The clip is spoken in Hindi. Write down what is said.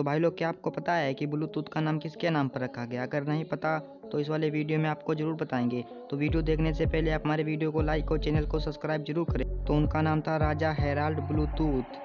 तो भाई लोग, क्या आपको पता है कि ब्लूटूथ का नाम किसके नाम पर रखा गया? अगर नहीं पता तो इस वाले वीडियो में आपको ज़रूर बताएँगे। तो वीडियो देखने से पहले आप हमारे वीडियो को लाइक और चैनल को सब्सक्राइब ज़रूर करें। तो उनका नाम था राजा हेराल्ड ब्लूटूथ